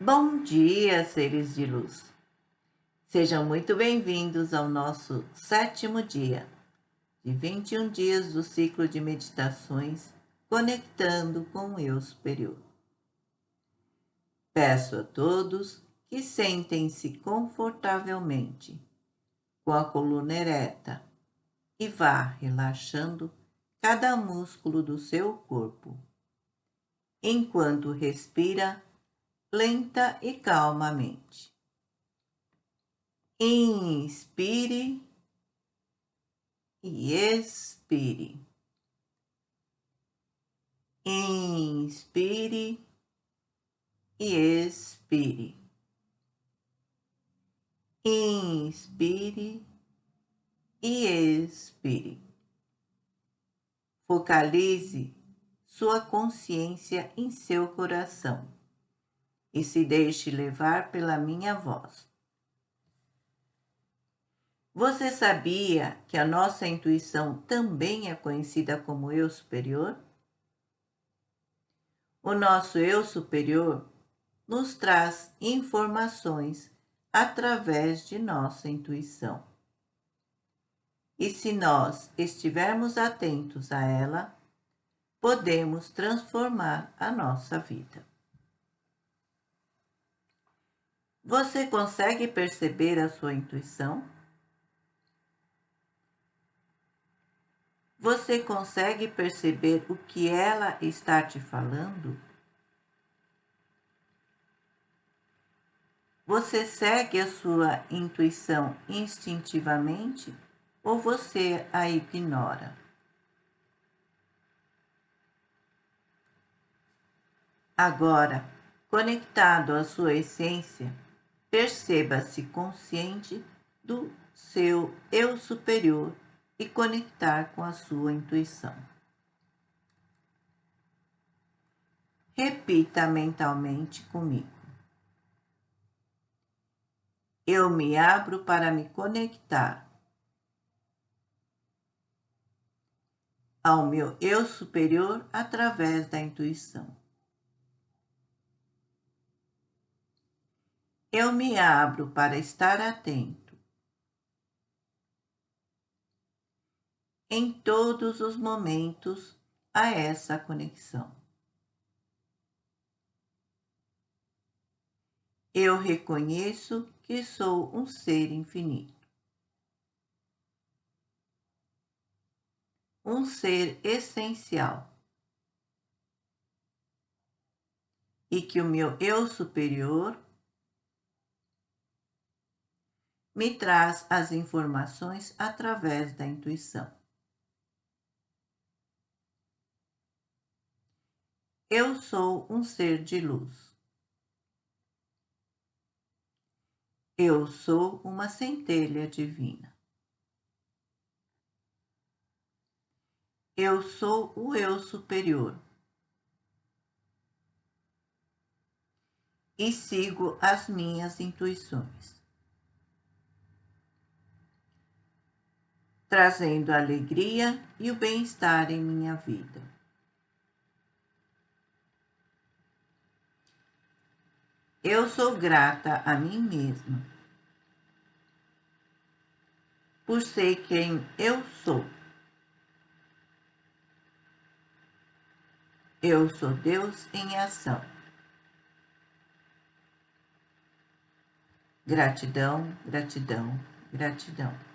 Bom dia, seres de luz! Sejam muito bem-vindos ao nosso sétimo dia de 21 dias do ciclo de meditações Conectando com o Eu Superior. Peço a todos que sentem-se confortavelmente, com a coluna ereta, e vá relaxando cada músculo do seu corpo, enquanto respira lenta e calmamente. Inspire e expire. Inspire e expire. Inspire e expire. Focalize sua consciência em seu coração e se deixe levar pela minha voz. Você sabia que a nossa intuição também é conhecida como eu superior? O nosso eu superior nos traz informações através de nossa intuição. E se nós estivermos atentos a ela, podemos transformar a nossa vida. Você consegue perceber a sua intuição? Você consegue perceber o que ela está te falando? Você segue a sua intuição instintivamente ou você a ignora? Agora, conectado à sua essência, Perceba-se consciente do seu eu superior e conectar com a sua intuição. Repita mentalmente comigo. Eu me abro para me conectar ao meu eu superior através da intuição. Eu me abro para estar atento em todos os momentos a essa conexão. Eu reconheço que sou um ser infinito. Um ser essencial. E que o meu eu superior me traz as informações através da intuição. Eu sou um ser de luz. Eu sou uma centelha divina. Eu sou o eu superior. E sigo as minhas intuições. Trazendo a alegria e o bem-estar em minha vida. Eu sou grata a mim mesma por ser quem eu sou. Eu sou Deus em ação. Gratidão, gratidão, gratidão.